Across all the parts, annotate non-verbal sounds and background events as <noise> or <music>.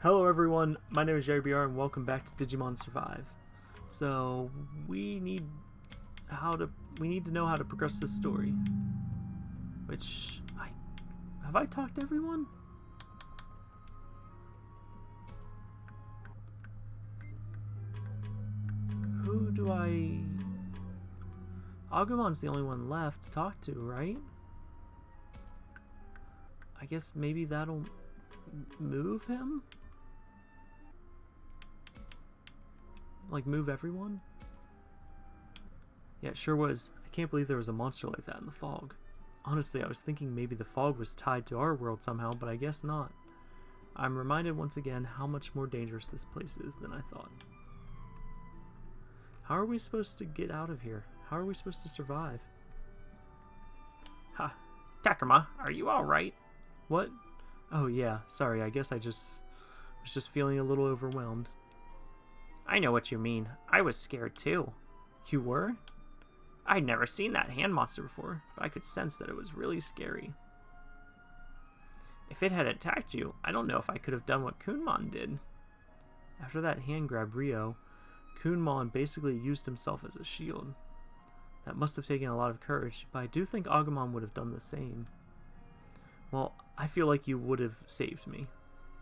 Hello everyone, my name is Jerry BR and welcome back to Digimon Survive. So we need how to we need to know how to progress this story. Which I have I talked to everyone? Who do I Agumon's the only one left to talk to, right? I guess maybe that'll move him? Like, move everyone? Yeah, it sure was. I can't believe there was a monster like that in the fog. Honestly, I was thinking maybe the fog was tied to our world somehow, but I guess not. I'm reminded once again how much more dangerous this place is than I thought. How are we supposed to get out of here? How are we supposed to survive? Ha! Takuma, are you alright? What? Oh yeah, sorry, I guess I just was just feeling a little overwhelmed. I know what you mean. I was scared too. You were? I'd never seen that hand monster before, but I could sense that it was really scary. If it had attacked you, I don't know if I could have done what Kunemon did. After that hand grab Ryo, Kunemon basically used himself as a shield. That must have taken a lot of courage, but I do think Agumon would have done the same. Well, I feel like you would have saved me.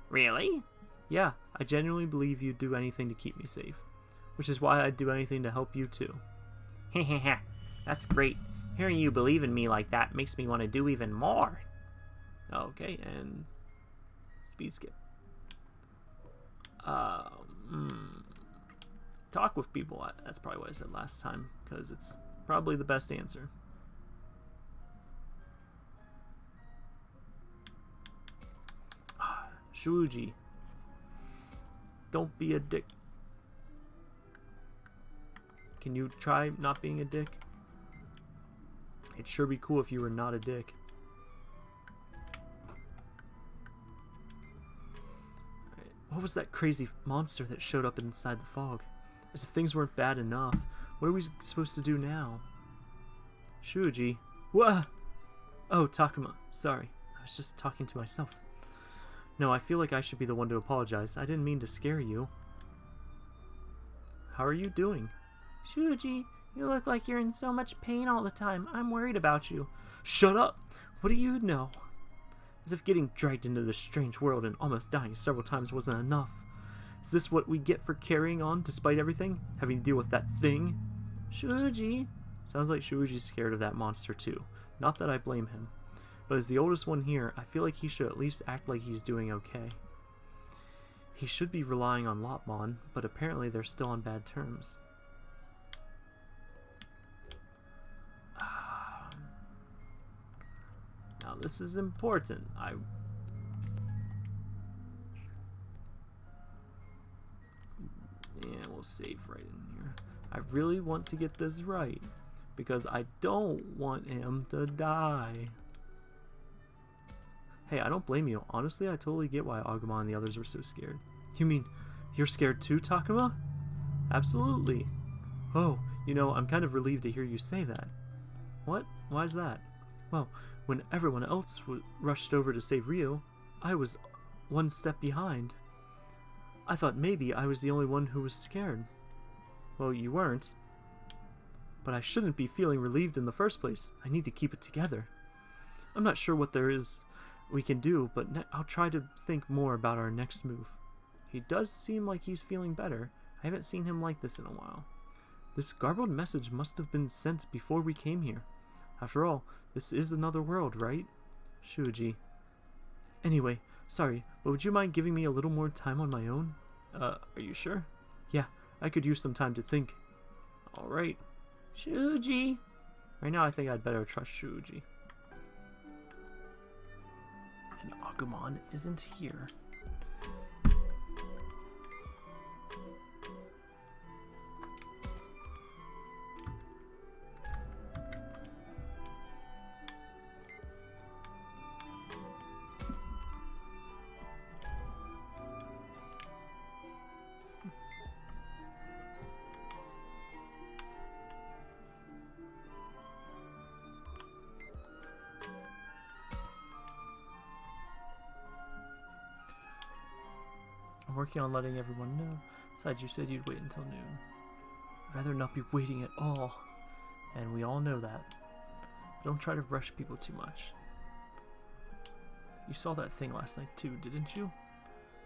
Really? Yeah, I genuinely believe you'd do anything to keep me safe. Which is why I'd do anything to help you too. Hehehe, <laughs> that's great. Hearing you believe in me like that makes me want to do even more. Okay, and speed skip. Um, talk with people. That's probably what I said last time, because it's probably the best answer. <sighs> Shuji. Don't be a dick. Can you try not being a dick? It'd sure be cool if you were not a dick. What was that crazy monster that showed up inside the fog? As if things weren't bad enough, what are we supposed to do now? Shuji. What? Oh, Takuma. Sorry. I was just talking to myself. No, I feel like I should be the one to apologize. I didn't mean to scare you. How are you doing? Shuji, you look like you're in so much pain all the time. I'm worried about you. Shut up! What do you know? As if getting dragged into this strange world and almost dying several times wasn't enough. Is this what we get for carrying on despite everything? Having to deal with that thing? Shuji! Sounds like Shuji's scared of that monster too. Not that I blame him. But as the oldest one here, I feel like he should at least act like he's doing okay. He should be relying on Lopmon, but apparently they're still on bad terms. Ah. Now this is important. I Yeah, we'll save right in here. I really want to get this right because I don't want him to die. Hey, I don't blame you. Honestly, I totally get why Agumon and the others were so scared. You mean, you're scared too, Takuma? Absolutely. Oh, you know, I'm kind of relieved to hear you say that. What? Why's that? Well, when everyone else rushed over to save Ryo, I was one step behind. I thought maybe I was the only one who was scared. Well, you weren't. But I shouldn't be feeling relieved in the first place. I need to keep it together. I'm not sure what there is we can do, but I'll try to think more about our next move. He does seem like he's feeling better. I haven't seen him like this in a while. This garbled message must have been sent before we came here. After all, this is another world, right? Shuji. Anyway, sorry, but would you mind giving me a little more time on my own? Uh, are you sure? Yeah, I could use some time to think. Alright. Shuji. Right now I think I'd better trust Shuji. Agumon isn't here. Working on letting everyone know. Besides, you said you'd wait until noon. I'd rather not be waiting at all. And we all know that. But don't try to rush people too much. You saw that thing last night too, didn't you?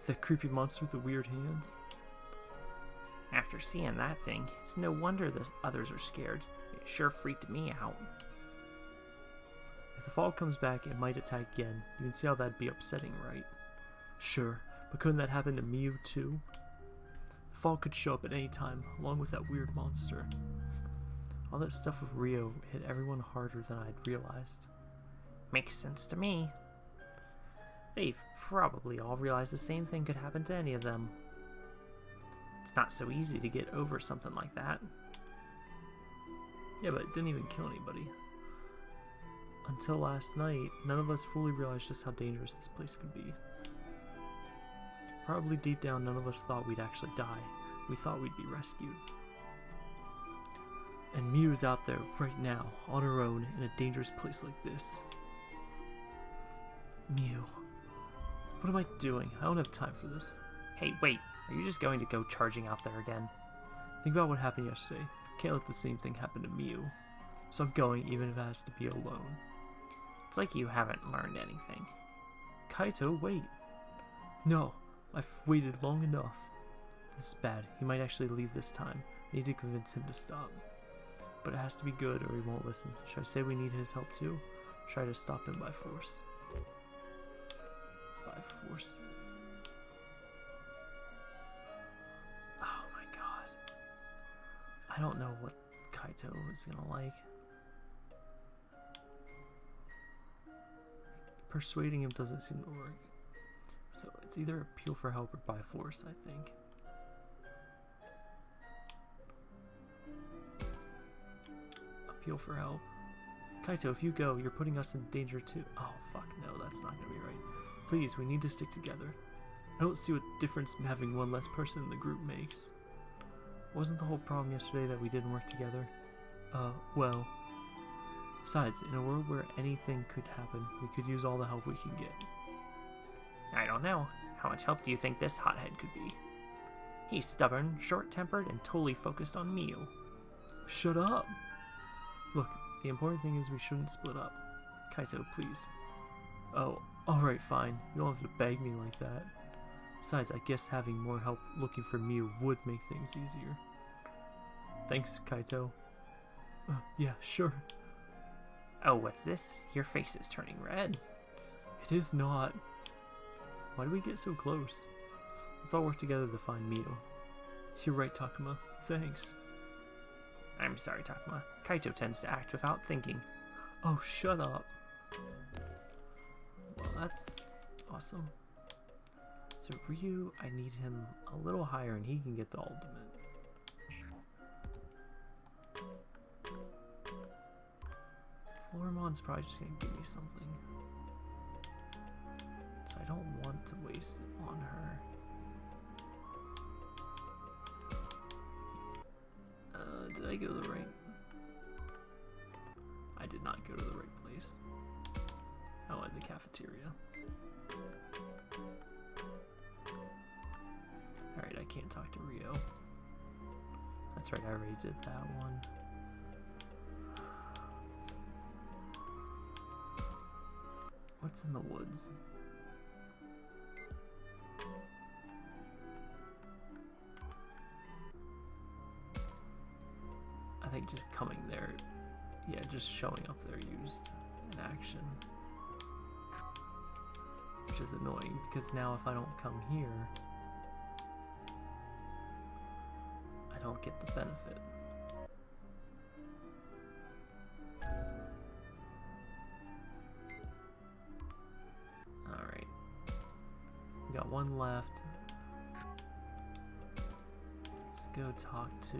That creepy monster with the weird hands? After seeing that thing, it's no wonder the others are scared. It sure freaked me out. If the fall comes back, it might attack again. You can see how that'd be upsetting, right? Sure, but couldn't that happen to Miu too? The fog could show up at any time, along with that weird monster. All that stuff with Ryo hit everyone harder than I'd realized. Makes sense to me. They've probably all realized the same thing could happen to any of them. It's not so easy to get over something like that. Yeah, but it didn't even kill anybody. Until last night, none of us fully realized just how dangerous this place could be. Probably deep down, none of us thought we'd actually die. We thought we'd be rescued. And Miu's out there right now, on her own, in a dangerous place like this. Miu. What am I doing? I don't have time for this. Hey, wait. Are you just going to go charging out there again? Think about what happened yesterday. Can't let the same thing happen to Miu. So I'm going, even if it has to be alone. It's like you haven't learned anything. Kaito, wait. No, I've waited long enough. This is bad. He might actually leave this time. I need to convince him to stop. But it has to be good or he won't listen. Should I say we need his help too? Try to stop him by force. By force. Oh my god. I don't know what Kaito is gonna like. Persuading him doesn't seem to work. So it's either appeal for help or by force, I think. Appeal for help. Kaito, if you go, you're putting us in danger too. Oh, fuck, no, that's not gonna be right. Please, we need to stick together. I don't see what difference having one less person in the group makes. Wasn't the whole problem yesterday that we didn't work together? Uh, well. Besides, in a world where anything could happen, we could use all the help we can get. I don't know. How much help do you think this hothead could be? He's stubborn, short-tempered, and totally focused on Miu. Shut up! Look, the important thing is we shouldn't split up. Kaito, please. Oh, alright, fine. You don't have to beg me like that. Besides, I guess having more help looking for Miu would make things easier. Thanks, Kaito. Uh, yeah, sure. Oh, what's this? Your face is turning red. It is not. Why do we get so close? Let's all work together to find Miu. You're right, Takuma. Thanks. I'm sorry, Takuma. Kaito tends to act without thinking. Oh, shut up. Well, that's awesome. So Ryu, I need him a little higher and he can get the ultimate. Floramon's probably just gonna give me something. So I don't to waste it on her. Uh, did I go to the right? I did not go to the right place. Oh, in the cafeteria. Alright, I can't talk to Ryo. That's right, I already did that one. What's in the woods? Showing up there used in action. Which is annoying, because now if I don't come here, I don't get the benefit. Alright. We got one left. Let's go talk to,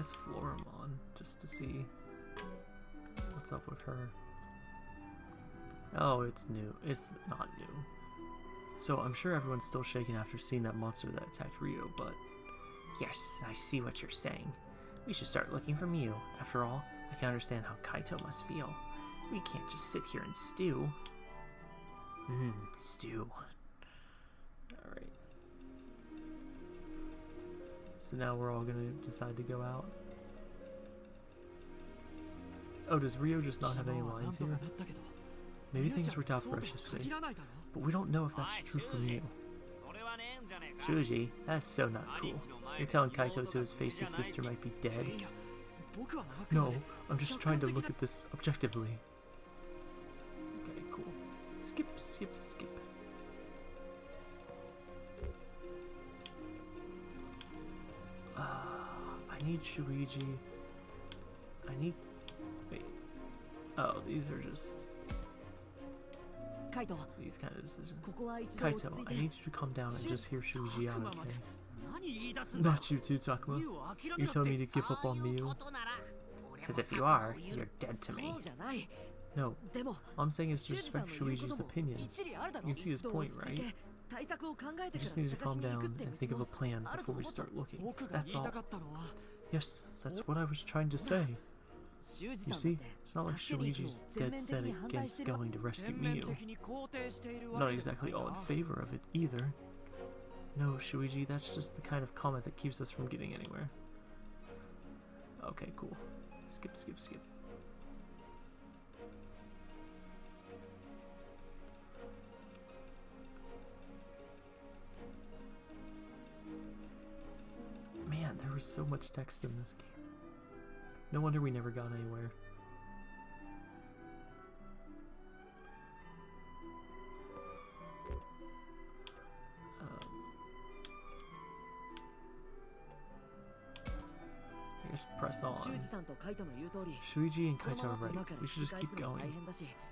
guess, Floramon, just to see what's up with her. Oh, it's new. It's not new. So I'm sure everyone's still shaken after seeing that monster that attacked Ryo, but... Yes, I see what you're saying. We should start looking for Miu. After all, I can understand how Kaito must feel. We can't just sit here and stew. Mmm, stew. So now we're all gonna decide to go out. Oh, does Ryo just not have any lines here? Maybe things worked out for us yesterday, but we don't know if that's true for Miu. Shuji, that's so not cool. You're telling Kaito to his face his sister might be dead? No, I'm just trying to look at this objectively. Okay, cool. Skip, skip, skip. Uh, I need Shuji. I need... Wait. Oh, these are just... These kind of decisions. Kaito, I need you to calm down and just hear Shuji out, okay? Not you too, Takuma. You tell me to give up on Miu? Because if you are, you're dead to me. No, all I'm saying is to respect Shuji's opinion. You see his point, right? I just need to calm down and think of a plan before we start looking. That's all. Yes, that's what I was trying to say. You see, it's not like Shuji's dead set against going to rescue Miu. Not exactly all in favor of it, either. No, Shuji, that's just the kind of comment that keeps us from getting anywhere. Okay, cool. Skip, skip, skip. There was so much text in this game. No wonder we never got anywhere. Um, I guess press on. Shuji and Kaito are right. We should just keep going.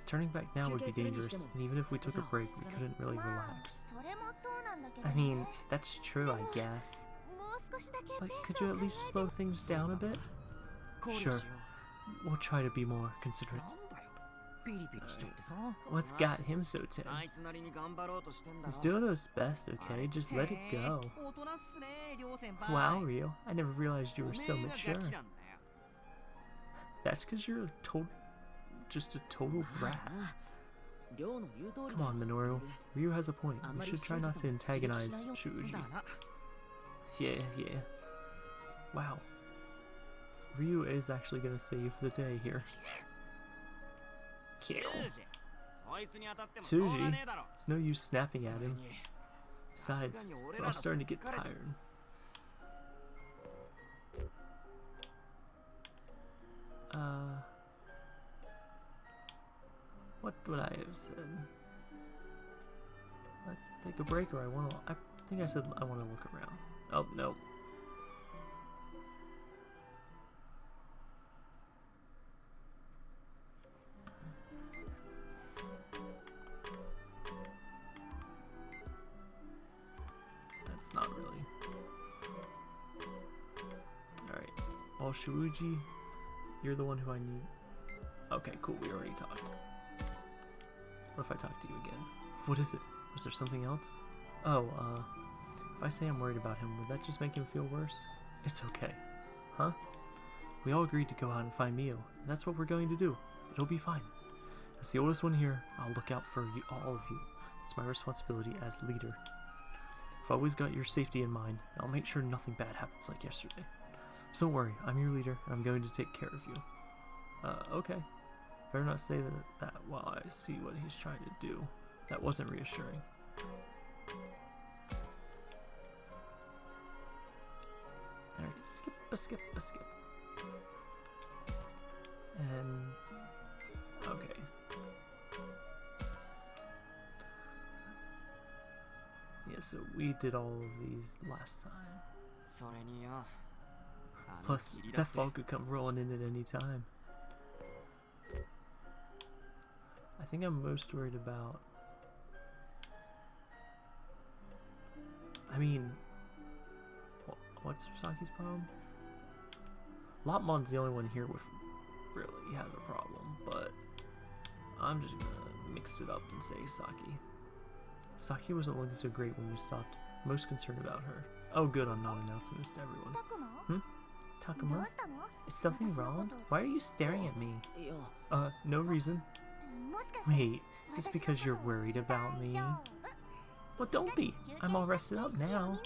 Turning back now would be dangerous, and even if we took a break, we couldn't really relax. I mean, that's true, I <sighs> guess. But could you at least slow things down a bit? Sure. We'll try to be more considerate. What's got him so tense? He's doing his best, okay? Just let it go. Wow, Ryo. I never realized you were so mature. That's because you're a total... just a total <sighs> brat. Ah, Come on, Minoru. Ryu has a point. We should try not to antagonize Shuji. Yeah, yeah. Wow. Ryu is actually gonna save the day here. Kill. Shuji, it's no use snapping at him. Besides, we're all starting to get tired. Uh... What would I have said? Let's take a break or I want to... I think I said I want to look around. Oh no. That's not really. Alright. Well, Shuji, you're the one who I need. Okay, cool. We already talked. What if I talk to you again? What is it? Was there something else? Oh, uh, if I say I'm worried about him, would that just make him feel worse? It's okay. Huh? We all agreed to go out and find Miu, and that's what we're going to do. It'll be fine. As the oldest one here, I'll look out for you, all of you. It's my responsibility as leader. I've always got your safety in mind, and I'll make sure nothing bad happens like yesterday. So don't worry, I'm your leader, and I'm going to take care of you. Uh, okay. Better not say that, that while I see what he's trying to do. That wasn't reassuring. skip, a skip, a skip. And okay. Yeah, so we did all of these last time. Plus, that fog could come rolling in at any time. I think I'm most worried about... I mean, what's Saki's problem? Lopmon's the only one here with really has a problem, but I'm just gonna mix it up and say Saki. Saki wasn't looking so great when we stopped. Most concerned about her. Oh good, I'm not announcing this to everyone. Hmm? Takuma? Is something wrong? Why are you staring at me? Uh, no reason. Wait, is this because you're worried about me? Well, don't be. I'm all rested up now.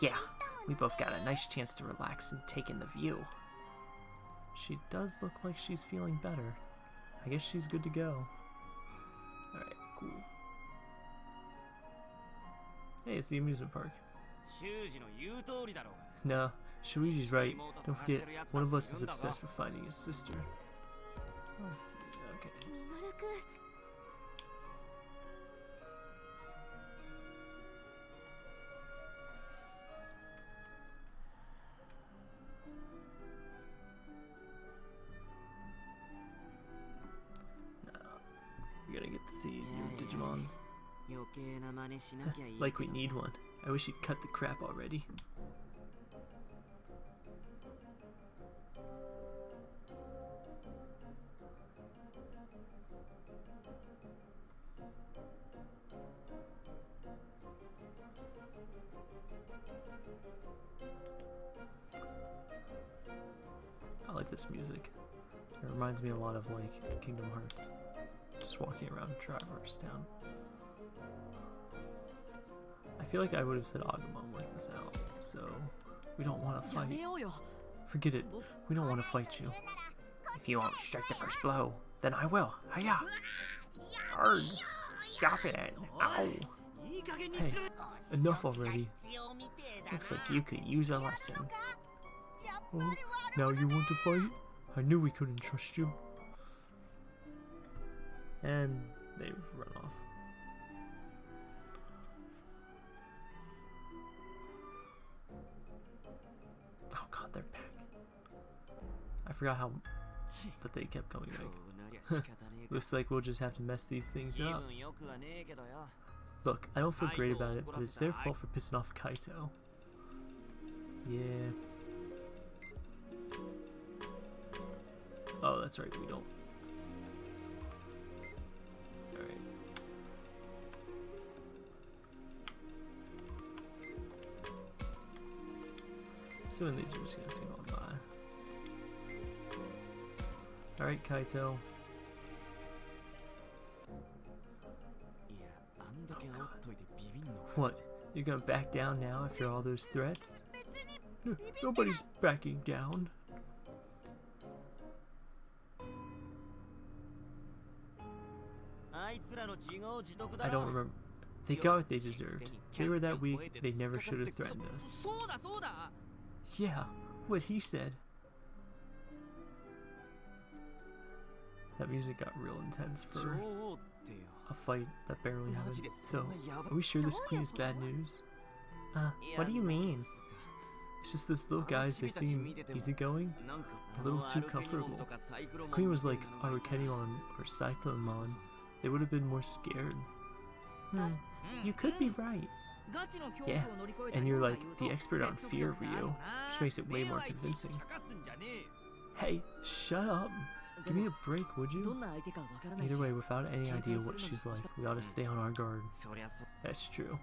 Yeah, we both got a nice chance to relax and take in the view. She does look like she's feeling better. I guess she's good to go. Alright, cool. Hey, it's the amusement park. No, Shuji's right. Don't forget, one of us is obsessed with finding his sister. Let's see. Uh, like we need one. I wish he'd cut the crap already. I like this music. It reminds me a lot of like Kingdom Hearts. Just walking around Traverse Town. I feel like I would have said Agumon like this out, so we don't want to fight. Forget it. We don't want to fight you. If you won't strike the first blow, then I will. Hiya! Hard. Stop it! Ow! Hey, enough already. Looks like you could use a lesson. Oh, now you want to fight? I knew we couldn't trust you. And they've run off. forgot how that they kept coming back. <laughs> Looks like we'll just have to mess these things up. Look, I don't feel great about it, but it's their fault for pissing off Kaito. Yeah. Oh, that's right, we don't. Alright. So these, are just gonna stay on. Alright, Kaito. What? You're gonna back down now after all those threats? No, nobody's backing down. I don't remember. They got what they deserved. They were that weak, they never should have threatened us. Yeah, what he said. That music got real intense for a fight that barely happened. So, are we sure this queen is bad news? Uh, what do you mean? It's just those little guys, they seem easygoing, a little too comfortable. The queen was like Arukenimon or Cyclonemon, they would have been more scared. Hmm. hmm, you could be right. Yeah, and you're like the expert on fear, Ryu, which makes it way more convincing. Hey, shut up! Give me a break, would you? Either way, without any idea what she's like, we ought to stay on our guard. That's true.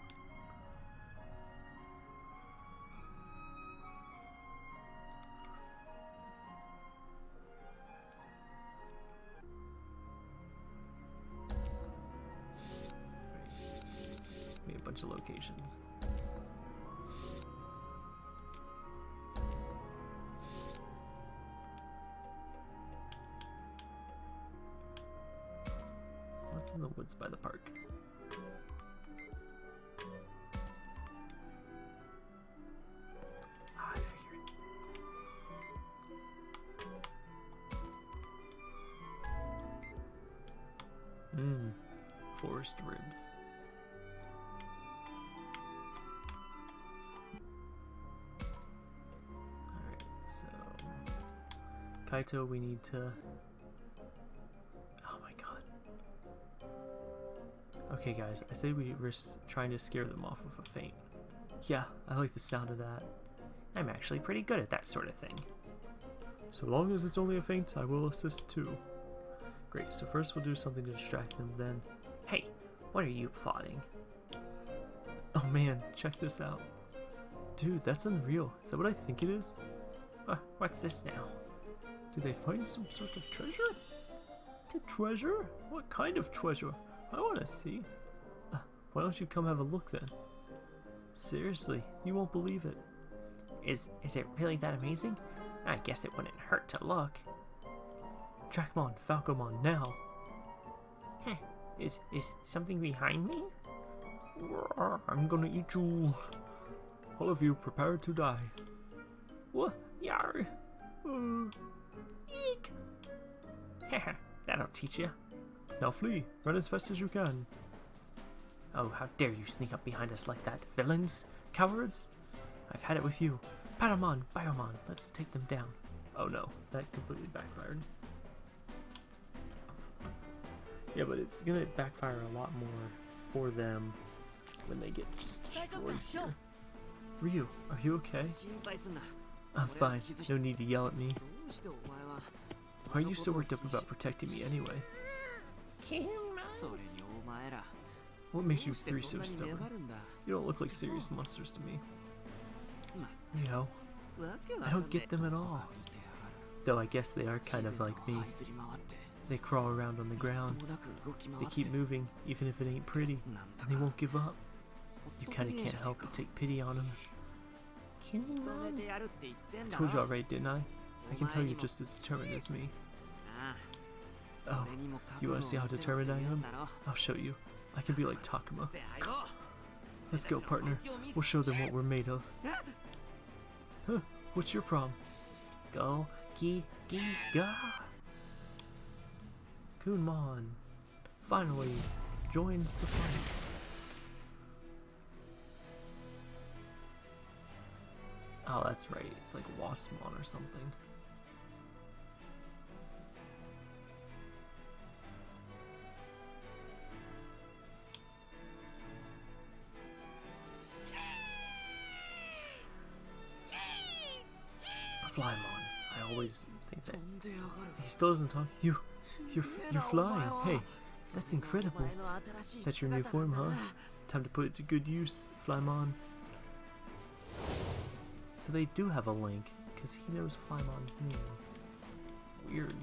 We a bunch of locations. What's in the woods by the park? Ah, I figured. Mmm, forest ribs. Alright, so. Kaito, we need to. Okay, guys, I say we risk trying to scare them off with a feint. Yeah, I like the sound of that. I'm actually pretty good at that sort of thing. So long as it's only a feint, I will assist too. Great, so first we'll do something to distract them, then. Hey, what are you plotting? Oh man, check this out. Dude, that's unreal. Is that what I think it is? Uh, what's this now? Did they find some sort of treasure? To treasure? What kind of treasure? I want to see. Why don't you come have a look then? Seriously, you won't believe it. Is is it really that amazing? I guess it wouldn't hurt to look. Trackmon, Falcomon, now! Heh, is is something behind me? I'm gonna eat you! All of you prepare to die. What? Yar! Uh, Eek! Haha, <laughs> that'll teach you. Now flee! Run as fast as you can! Oh, how dare you sneak up behind us like that! Villains! Cowards! I've had it with you! Patamon! Biomon! Let's take them down! Oh no, that completely backfired. Yeah, but it's gonna backfire a lot more for them when they get just destroyed here. Ryu, are you okay? I'm fine. No need to yell at me. Why are you so worked up about protecting me anyway? What makes you three so stubborn? You don't look like serious monsters to me. You know, I don't get them at all. Though I guess they are kind of like me. They crawl around on the ground. They keep moving, even if it ain't pretty, and they won't give up. You kinda can't help but take pity on them. I told y'all right, didn't I? I can tell you're just as determined as me. Oh, you want to see how determined I am? I'll show you. I can be like Takuma. Let's go, partner. We'll show them what we're made of. Huh, what's your problem? Go, ki, ki, ga! Kunemon finally joins the fight. Oh, that's right. It's like Wasmon or something. Flymon. I always think that. He still doesn't talk. You, you're, you're flying. Hey, that's incredible. That's your new form, huh? Time to put it to good use, Flymon. So they do have a link, because he knows Flymon's name. Weird.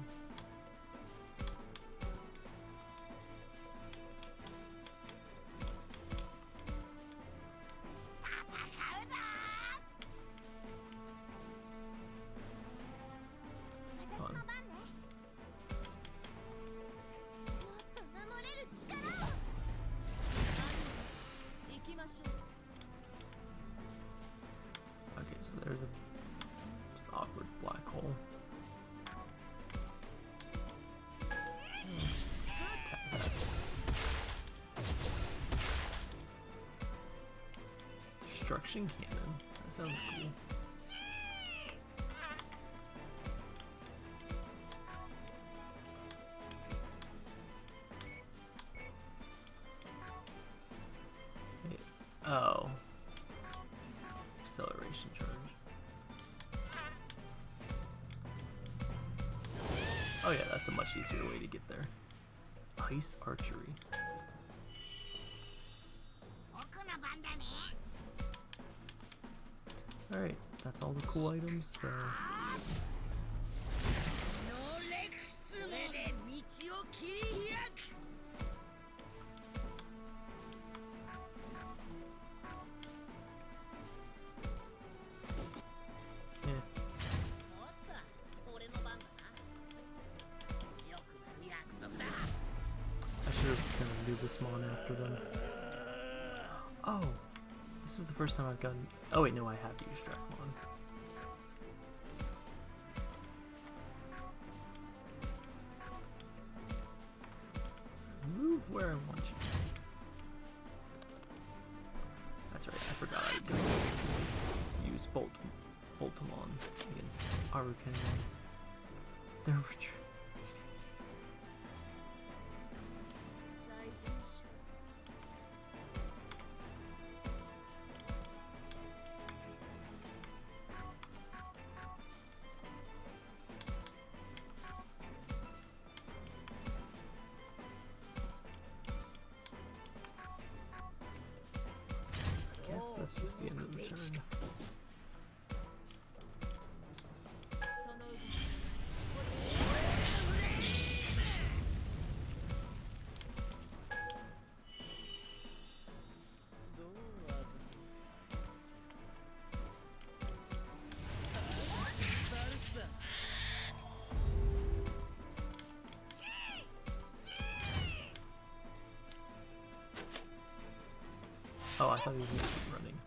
easier way to get there. Ice archery. Alright, that's all the cool items, so first time I've gotten. Oh wait, no, I have used Dracmon. Move where I want you. That's right, I forgot I to use Bolt Boltamon against Arukenimon. They're retreating. so keep running.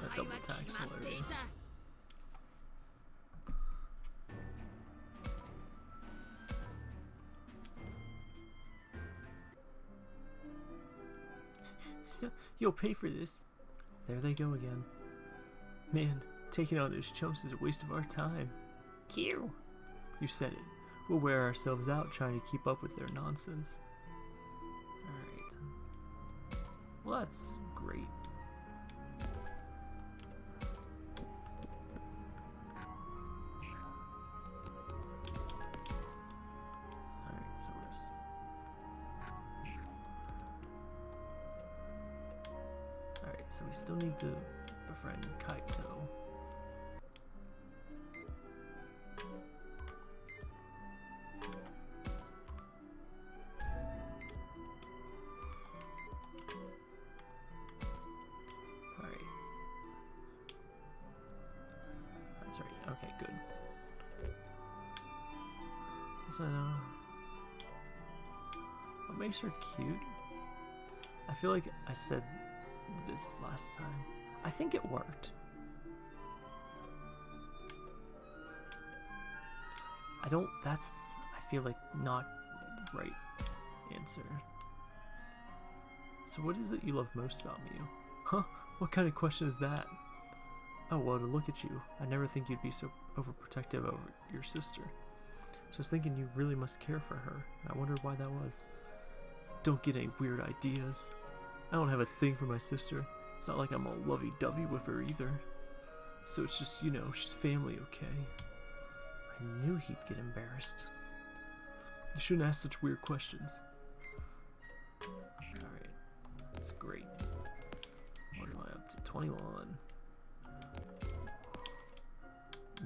That double hilarious. You'll pay for this. They go again. Man, taking on those chumps is a waste of our time. Q. You said it. We'll wear ourselves out trying to keep up with their nonsense. Alright. Well, so we still need to befriend Kaito. What makes her cute? I feel like I said last time. I think it worked. I don't. That's. I feel like not the right answer. So, what is it you love most about me? Huh? What kind of question is that? Oh, well, to look at you, I never think you'd be so overprotective over your sister. So I was thinking you really must care for her, and I wondered why that was. Don't get any weird ideas. I don't have a thing for my sister. It's not like I'm all lovey dovey with her either. So it's just, you know, she's family, okay? I knew he'd get embarrassed. You shouldn't ask such weird questions. Alright, that's great. What am I up to? 21.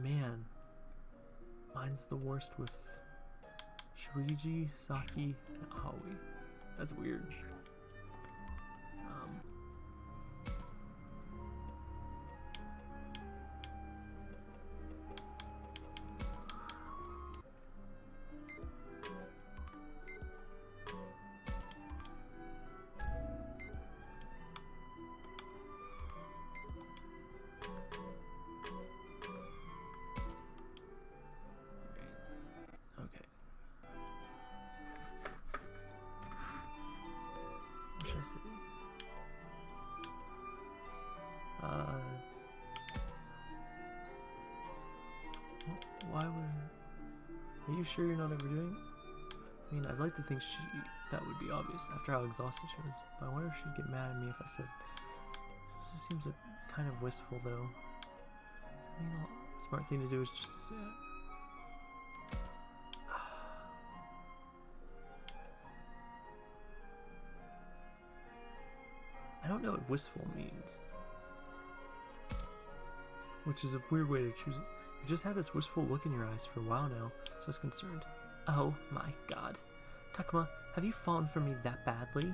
Man, mine's the worst with Shuji, Saki, and Aoi. That's weird. Uh, why would? Are you sure you're not overdoing it? I mean, I'd like to think she that would be obvious after how exhausted she was, but I wonder if she'd get mad at me if I said. She seems a, kind of wistful, though. Does that mean all, smart thing to do is just to say it? What wistful means. Which is a weird way to choose it. You've just had this wistful look in your eyes for a while now, so I was concerned. Oh my god. Takuma, have you fallen for me that badly?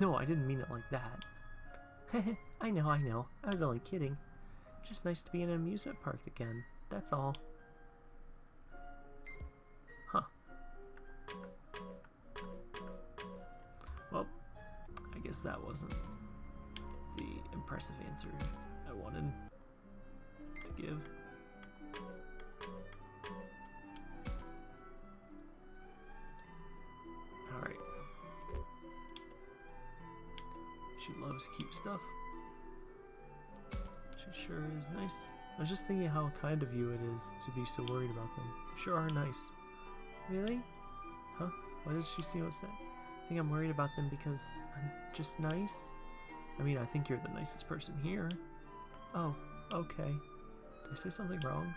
No, I didn't mean it like that. <laughs> I know, I know. I was only kidding. It's just nice to be in an amusement park again. That's all. Huh. Well, I guess that wasn't impressive answer I wanted to give. Alright. She loves cute stuff. She sure is nice. I was just thinking how kind of you it is to be so worried about them. You sure are nice. Really? Huh? Why does she seem upset? I think I'm worried about them because I'm just nice? I mean, I think you're the nicest person here. Oh, okay. Did I say something wrong?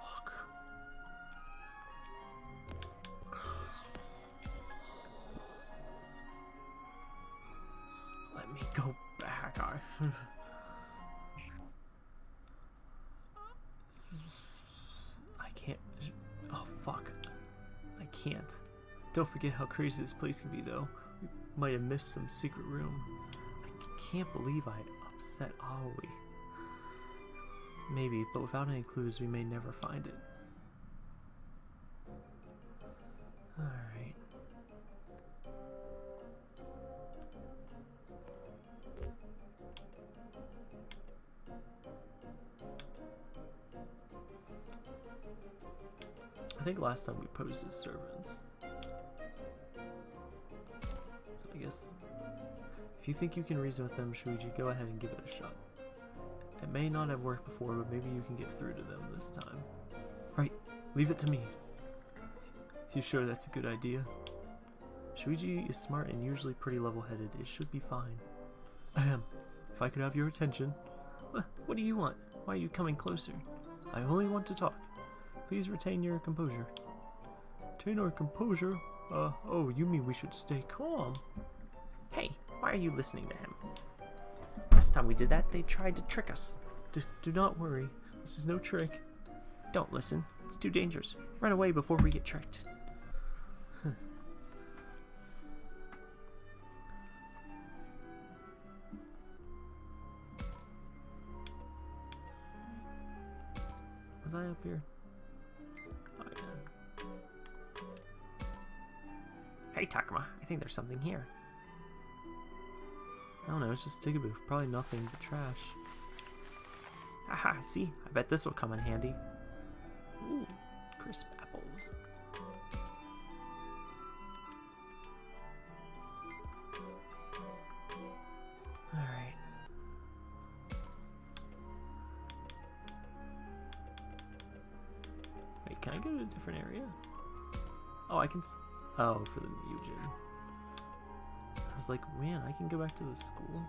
Fuck. Let me go back. I <laughs> can't. Oh fuck. I can't. Don't forget how crazy this place can be, though. Might have missed some secret room. I can't believe I upset Aoi. Maybe, but without any clues, we may never find it. Alright. I think last time we posed as servants. If you think you can reason with them, Shuji, go ahead and give it a shot. It may not have worked before, but maybe you can get through to them this time. Right, leave it to me. You sure that's a good idea? Shuji is smart and usually pretty level-headed. It should be fine. Ahem. If I could have your attention. What do you want? Why are you coming closer? I only want to talk. Please retain your composure. Retain our composure? Uh, oh, you mean we should stay calm? Hey, why are you listening to him? Last time we did that, they tried to trick us. D- do not worry. This is no trick. Don't listen. It's too dangerous. Run away before we get tricked. <laughs> Was I up here? Hey, Takuma, I think there's something here. I don't know, it's just booth. Probably nothing but trash. Haha, see? I bet this will come in handy. Ooh, crisp apples. Alright. Wait, can I go to a different area? Oh, I can. Oh, for the Mujin. I was like, man, I can go back to the school.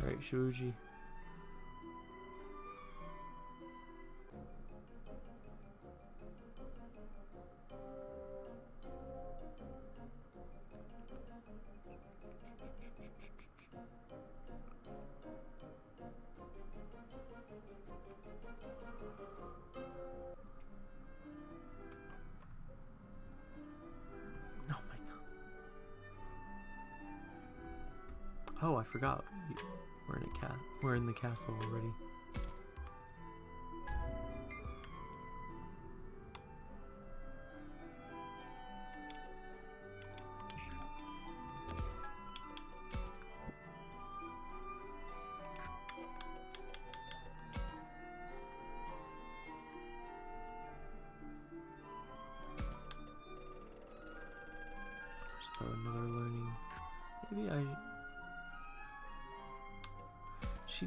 Alright, Shuji. Already.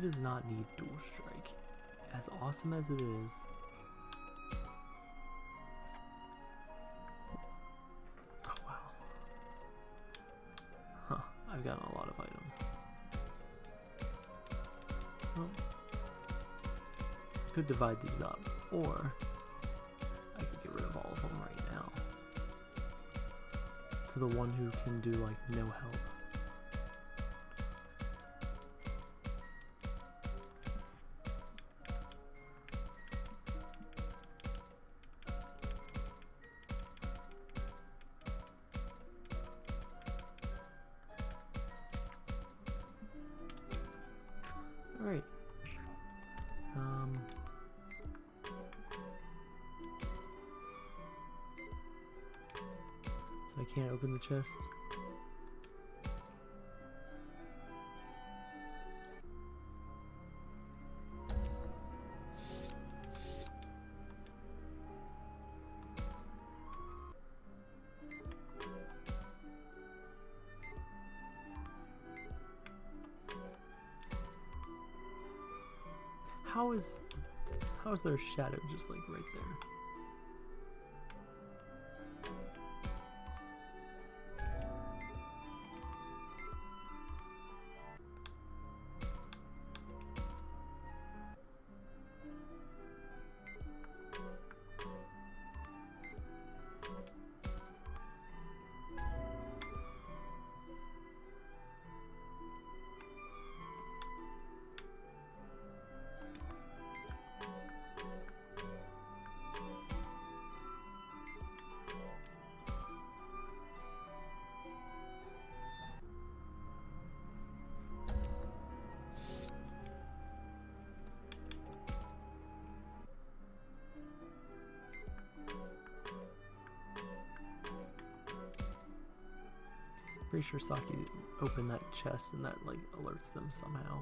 Does not need dual strike. As awesome as it is. Oh wow. Huh. I've gotten a lot of items. Well, I could divide these up, or I could get rid of all of them right now to the one who can do like no help. Chest. How is how is there a shadow just like right there? Pretty sure Saki opened that chest and that like alerts them somehow.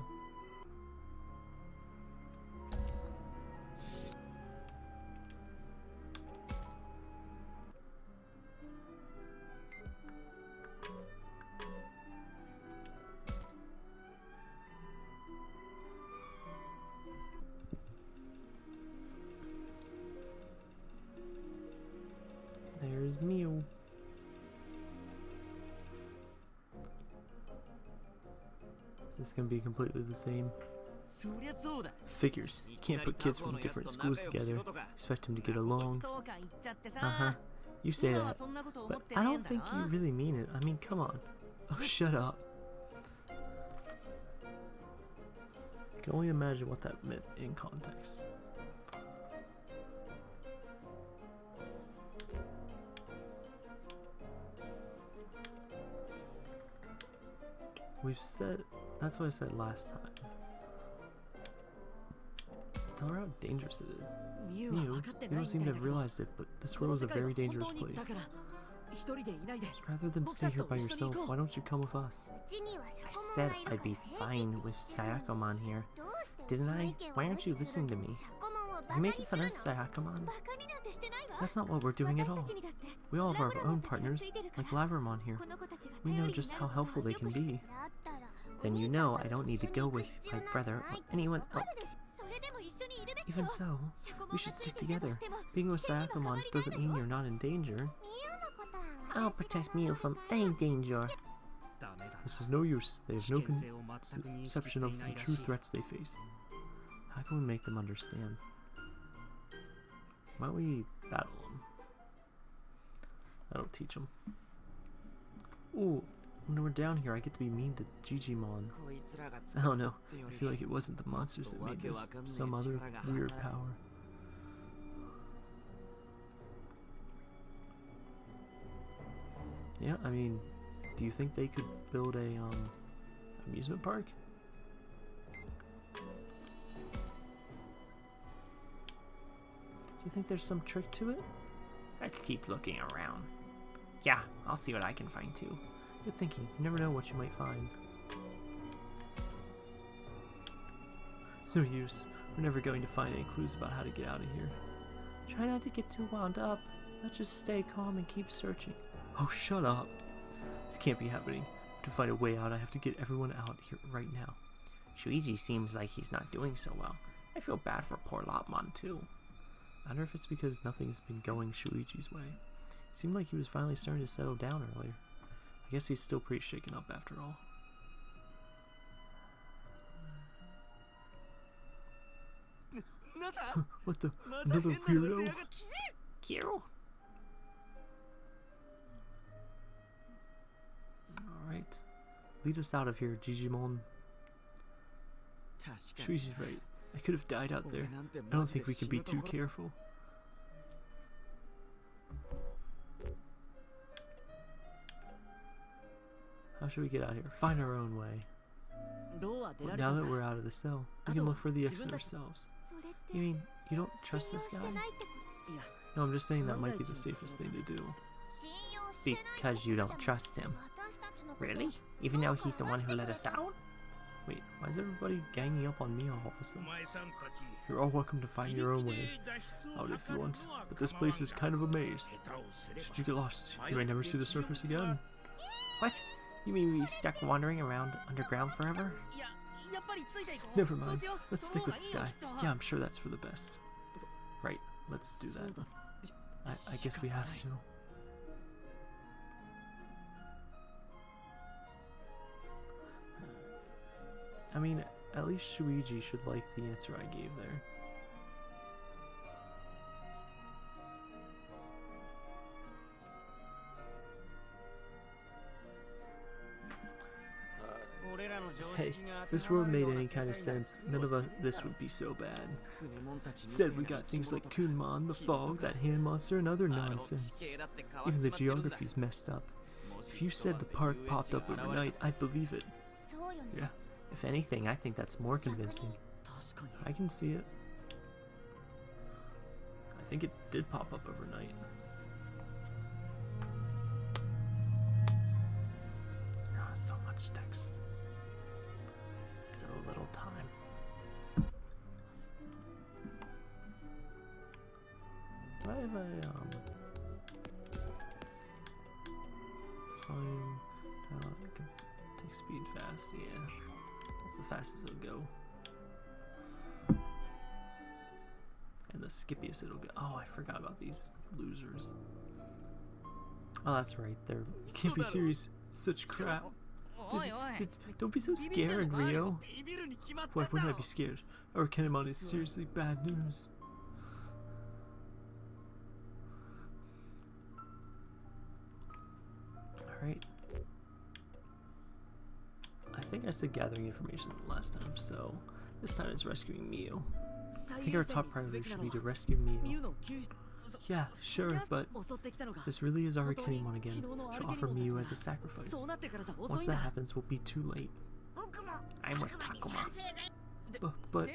completely the same. Figures. You can't put kids from different schools together, expect them to get along. Uh-huh. You say that, but I don't think you really mean it. I mean, come on. Oh, shut up. I can only imagine what that meant in context. We've said. That's what I said last time. Tell her how dangerous it is. Miu, you don't seem to have realized it, but this world is a very dangerous place. Rather than stay here by yourself, why don't you come with us? I said I'd be fine with Syakomon here. Didn't I? Why aren't you listening to me? You making fun of Syakomon? That's not what we're doing at all. We all have our own partners, like Labramon here. We know just how helpful they can be then you know I don't need to go with my brother or anyone else. Even so, we should stick together. Being with Syakomon doesn't mean you're not in danger. I'll protect Miu from any danger. This is no use. They have no conception of the true threats they face. How can we make them understand? Why don't we battle them? That'll teach them. Ooh, when we're down here, I get to be mean to Gigimon. <laughs> I don't know. I feel like it wasn't the monsters that made this. Some other weird power. Yeah, I mean, do you think they could build a, um, amusement park? Do you think there's some trick to it? Let's keep looking around. Yeah, I'll see what I can find too. Good thinking. You never know what you might find. It's no use. We're never going to find any clues about how to get out of here. Try not to get too wound up. Let's just stay calm and keep searching. Oh, shut up. This can't be happening. To find a way out, I have to get everyone out here right now. Shuichi seems like he's not doing so well. I feel bad for poor Lopmon too. I wonder if it's because nothing's been going Shuichi's way. It Seemed like he was finally starting to settle down earlier. I guess he's still pretty shaken up after all. <laughs> what the? Another weirdo? Kiro? Alright. Lead us out of here, Digimon. Shuichi's right. I could have died out there. I don't think we can be too careful. How should we get out of here? Find our own way. Now that we're out of the cell, we can look for the exit ourselves. You mean, you don't trust this guy? No, I'm just saying that might be the safest thing to do. Because you don't trust him. Really? Even though he's the one who let us out? Wait, why is everybody ganging up on me all of a sudden? You're all welcome to find your own way out if you want, but this place is kind of a maze. Should you get lost, you may never see the surface again. What? You mean we stuck wandering around underground forever? Never mind. Let's stick with this guy. Yeah, I'm sure that's for the best. Right, let's do that. I, I guess we have to. I mean, at least Shuji should like the answer I gave there. this world made any kind of sense, none of us, this would be so bad. Instead, we got things like Kunemon, the fog, that hand monster, and other nonsense. Even the geography's messed up. If you said the park popped up overnight, I'd believe it. Yeah, if anything, I think that's more convincing. I can see it. I think it did pop up overnight. Ah, so much text. 5 a.m. Time, uh, take speed fast, yeah. That's the fastest it'll go. And the skippiest it'll go. Oh, I forgot about these losers. Oh, that's right. They're can't be serious. Such crap. Did, did, don't be so scared, Ryo. Why wouldn't I be scared? Arukenimon is seriously bad news. think I said gathering information last time, so this time it's rescuing Miu. I think our top priority should be to rescue Miu. Yeah, sure, but this really is Arukenimon again. She'll offer Miu as a sacrifice. Once that happens, we'll be too late. I'm with Takuma. But, but...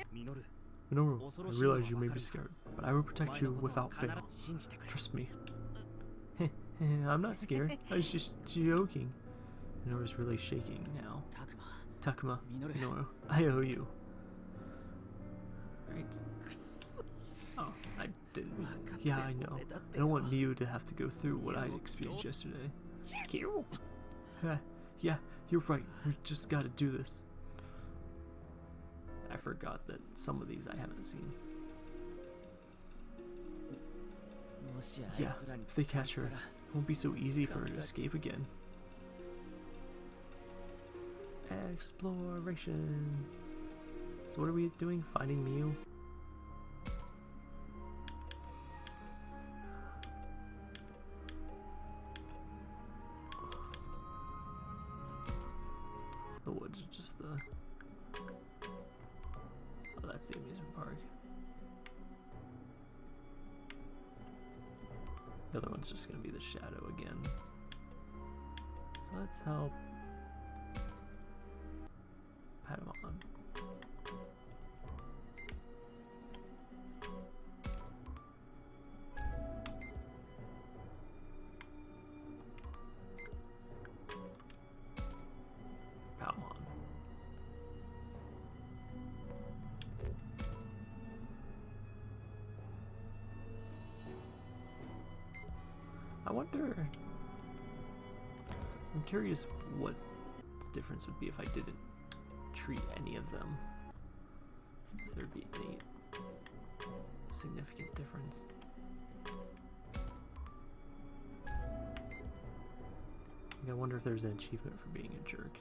Minoru, I realize you may be scared, but I will protect you without fail. Trust me. <laughs> I'm not scared. I was just joking. Minoru's really shaking now. Takuma, Minoru, I owe you. Right. Oh, I didn't. Yeah, I know. I don't want Miu to have to go through what I experienced yesterday. You? yeah, you're right. We just gotta do this. I forgot that some of these I haven't seen. Yeah, if they catch her, it won't be so easy for her to escape again. Exploration. So what are we doing? Finding Miu? The woods, just the. Oh, that's the amusement park. The other one's just gonna be the shadow again. So let's help Patamon. Palmon. I wonder. I'm curious what the difference would be if I didn't treat any of them. If there'd be any significant difference. I wonder if there's an achievement for being a jerk.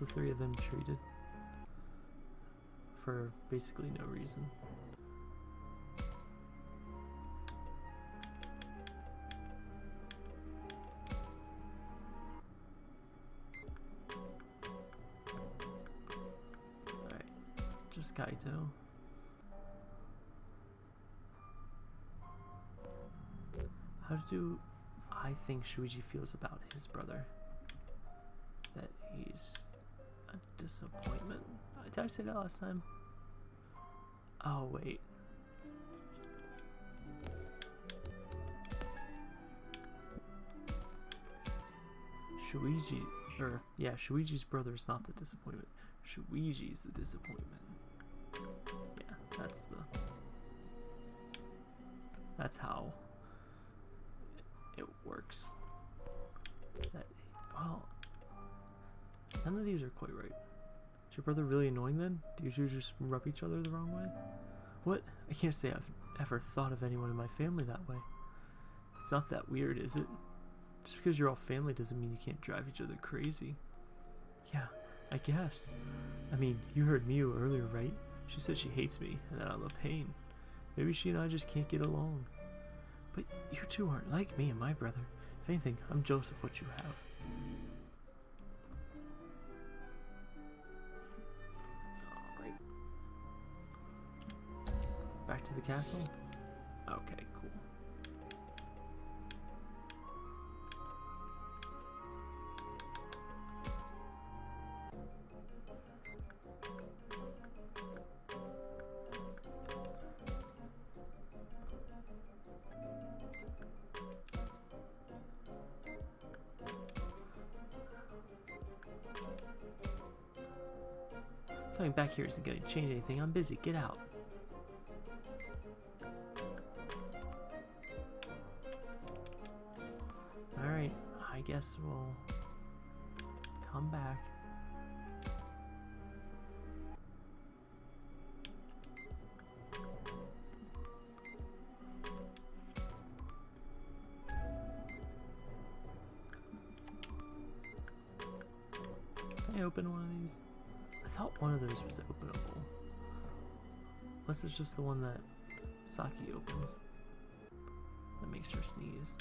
The three of them treated. For basically no reason. Alright, just Kaito. How do I think Shuichi feels about his brother? that he's a disappointment. Did I say that last time? Oh, wait. Shuichi, or yeah, Shuichi's brother is not the disappointment. Shuichi's the disappointment. Yeah, that's the. That's how it works. That well, None of these are quite right. Is your brother really annoying then? Do you two just rub each other the wrong way? What? I can't say I've ever thought of anyone in my family that way. It's not that weird, is it? Just because you're all family doesn't mean you can't drive each other crazy. Yeah, I guess. I mean, you heard Miu earlier, right? She said she hates me and that I'm a pain. Maybe she and I just can't get along. But you two aren't like me and my brother. If anything, I'm jealous of what you have. Back to the castle? Okay, cool. Coming back here isn't going to change anything. I'm busy. Get out. Guess we'll come back. Can I open one of these? I thought one of those was openable. Unless it's just the one that Saki opens. That makes her sneeze.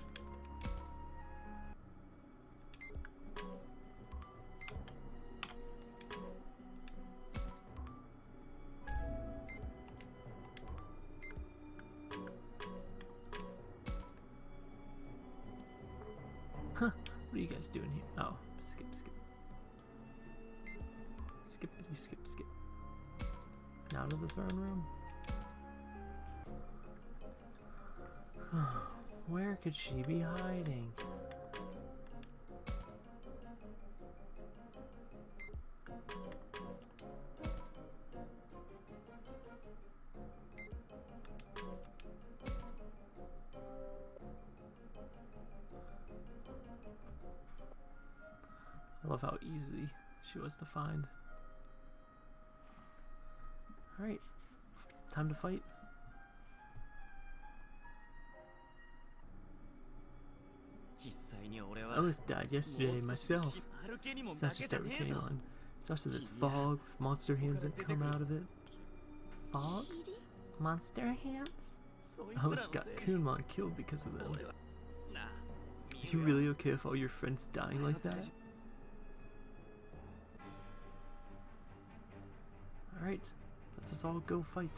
She was to find. Alright, time to fight. I almost died yesterday myself. It's not just Arukenimon. It's also this fog with monster hands that come out of it. Fog? Monster hands? I almost got Kunemon killed because of them. Are you really okay with all your friends dying like that? Alright, let's us all go fight.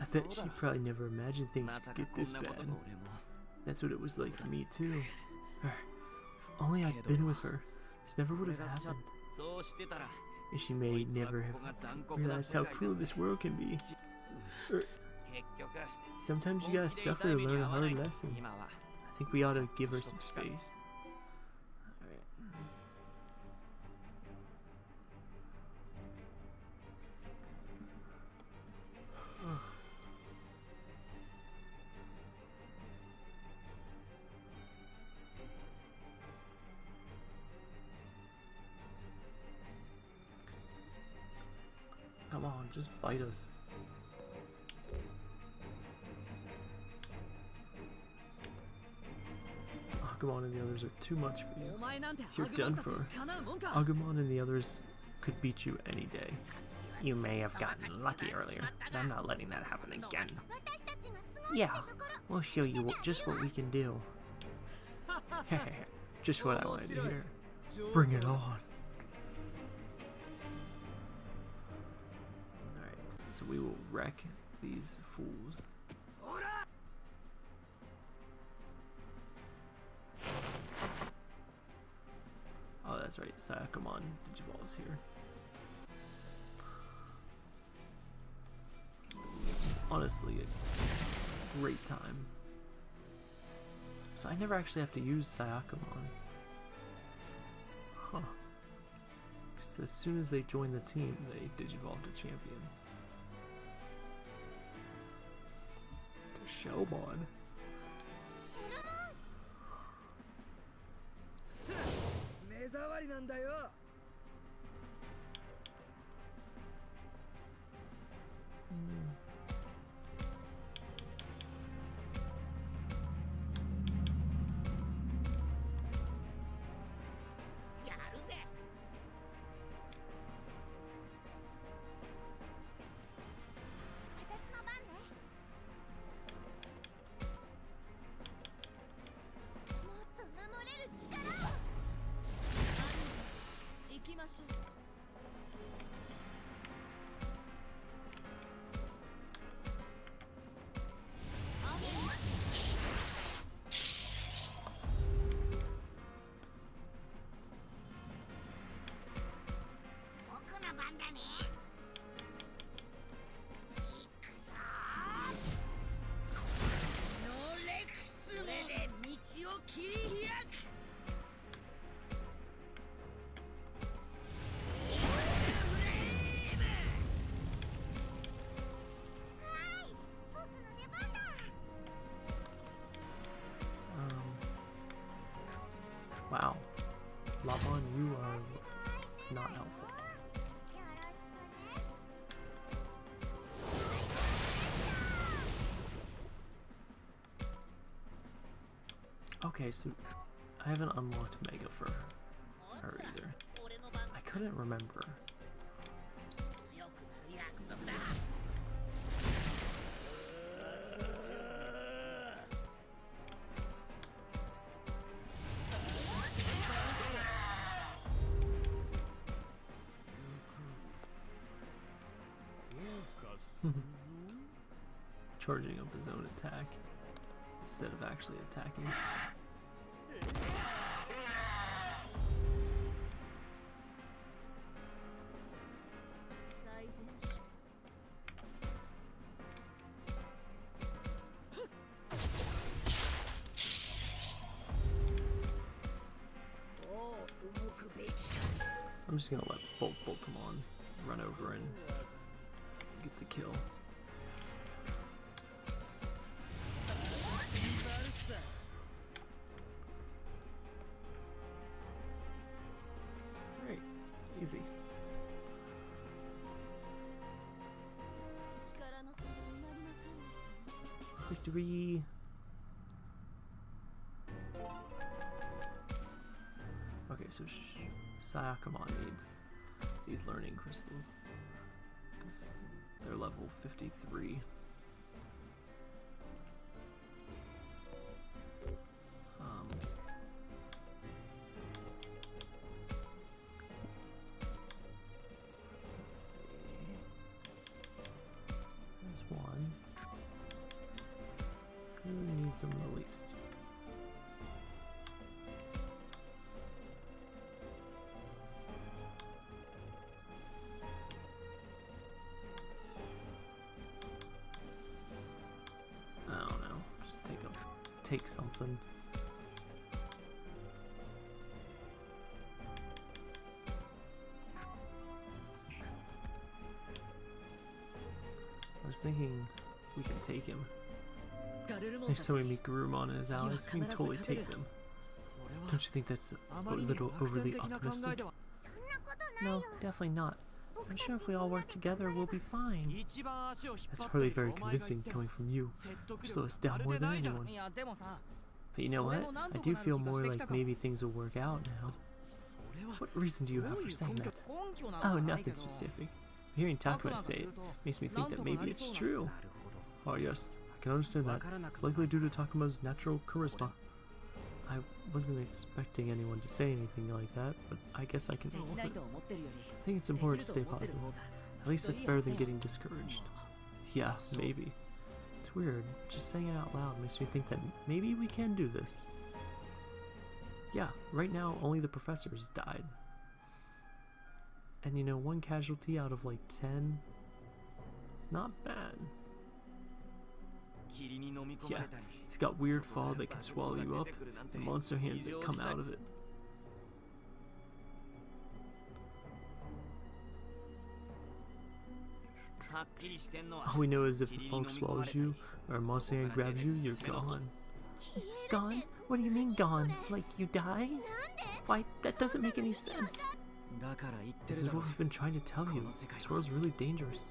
I bet she probably never imagined things would get this bad. That's what it was like for me too. If only I'd been with her, this never would have happened. And she may never have realized how cruel this world can be. Sometimes you gotta suffer to learn a hard lesson. I think we ought to give her some space. <sighs> Come on, just fight us. Agumon and the others are too much for you. You're done for. Agumon and the others could beat you any day. You may have gotten lucky earlier, but I'm not letting that happen again. Yeah, we'll show you just what we can do. <laughs> just what I wanted to hear. Bring it on. Alright, so we will wreck these fools. That's right. Syakomon Digivolve's here. Honestly, a great time. So I never actually have to use Syakomon. Huh. Because as soon as they join the team, they digivolve to champion. To Shellmon. なんだよ。Okay, so I haven't unlocked Mega Fur her either. I couldn't remember. <laughs> Charging up his own attack instead of actually attacking. So Syakomon needs these learning crystals. Because they're level 53. was thinking we can take him. There's so many Gourman and his allies, we can totally take them. Don't you think that's a little overly optimistic? No, definitely not. I'm sure if we all work together, we'll be fine. That's hardly very convincing coming from you. You slow us down more than anyone. But you know what? I do feel more like maybe things will work out now. What reason do you have for saying that? Oh, nothing specific. Hearing Takuma say it makes me think that maybe it's true. Oh yes, I can understand that. It's likely due to Takuma's natural charisma. I wasn't expecting anyone to say anything like that, but I guess I can it. I think it's important to stay positive. At least that's better than getting discouraged. Yeah, maybe. It's weird. Just saying it out loud makes me think that maybe we can do this. Yeah, right now only the professors died. And you know, one casualty out of like 10 It's not bad. Yeah, it's got weird fog that can swallow you up, and monster hands that come out of it. All we know is if the fog swallows you, or a monster hand grabs you, you're gone. Gone? What do you mean gone? Like you die? Why, that doesn't make any sense. This is what we've been trying to tell you. This world's really dangerous.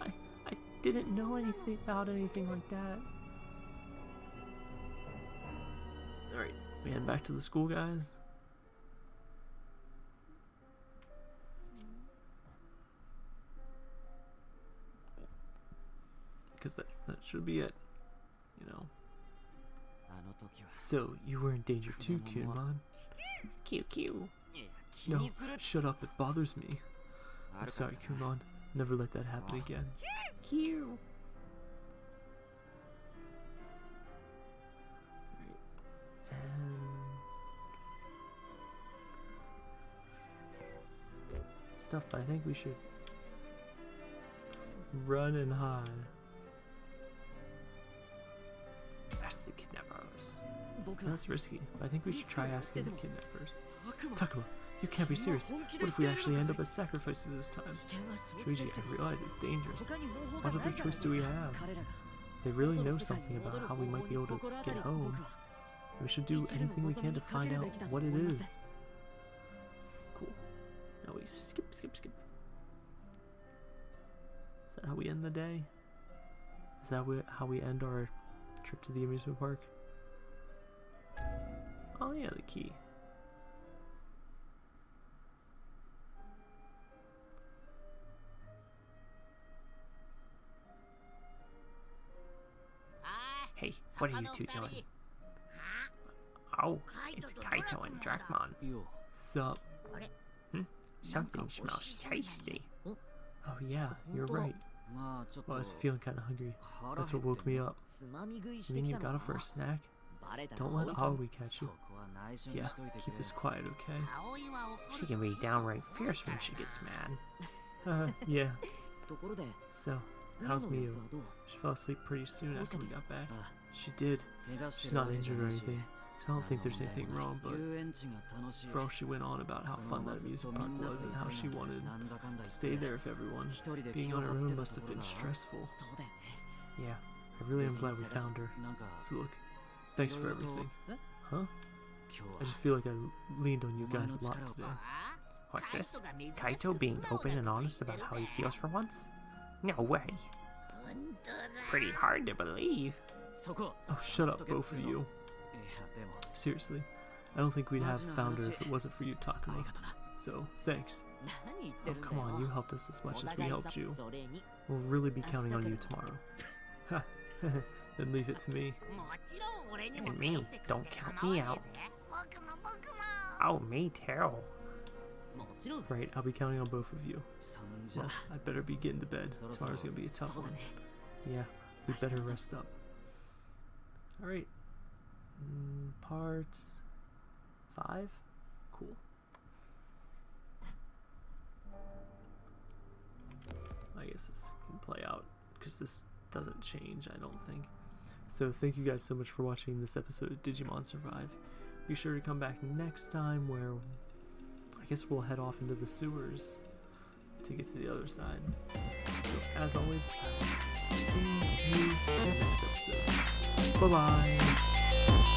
I, I didn't know anything about anything like that. Alright, we head back to the school, guys. Because that, that should be it. You know. Ah, so, you were in danger too, Kunemon. Q. No, shut up, it bothers me. I'm sorry, Kunemon. Never let that happen again. Q! Stuff, but I think we should run and hide. That's the kidnappers. That's risky, but I think we should try asking the kidnappers. Takuma, you can't be serious. What if we actually end up as sacrifices this time? Shuji, I realize it's dangerous. What other choice do we have? They really know something about how we might be able to get home. We should do anything we can to find out what it is. Cool. Now we skip, skip, skip. Is that how we end the day? Is that how we end our trip to the amusement park? Oh yeah, the key. Hey, what are you two doing? Oh, it's Kaito and Drakmon. Sup? Hmm? Something smells tasty. Oh yeah, you're right. Well, I was feeling kinda hungry. That's what woke me up. You mean you got it for a snack? Don't let Aoi catch you. Yeah, keep this quiet, okay? She can be downright fierce when she gets mad. <laughs> Uh, yeah. So, How's Miu? She fell asleep pretty soon after we got back. She did. She's not injured or anything. So I don't think there's anything wrong, but for all she went on about how fun that amusement park was and how she wanted to stay there with everyone, being on her own must have been stressful. Yeah, I really am glad we found her. So look, thanks for everything. Huh? I just feel like I leaned on you guys a lot today. What's this? Kaito being open and honest about how he feels for once? No way. Pretty hard to believe. Oh, shut up, both of you. Seriously, I don't think we'd have found her if it wasn't for you, Takuma. So, thanks. Oh, come on, you helped us as much as we helped you. We'll really be counting on you tomorrow. <laughs> then leave it to me. And me, don't count me out. Oh, me too. Right, I'll be counting on both of you. Well, I better be getting to bed. Tomorrow's gonna be a tough one. Yeah, we better rest up. Alright. Mm, part five? Cool. I guess this can play out because this doesn't change, I don't think. So thank you guys so much for watching this episode of Digimon Survive. Be sure to come back next time where guess we'll head off into the sewers to get to the other side. So, as always, I will see you in the next episode. Bye bye.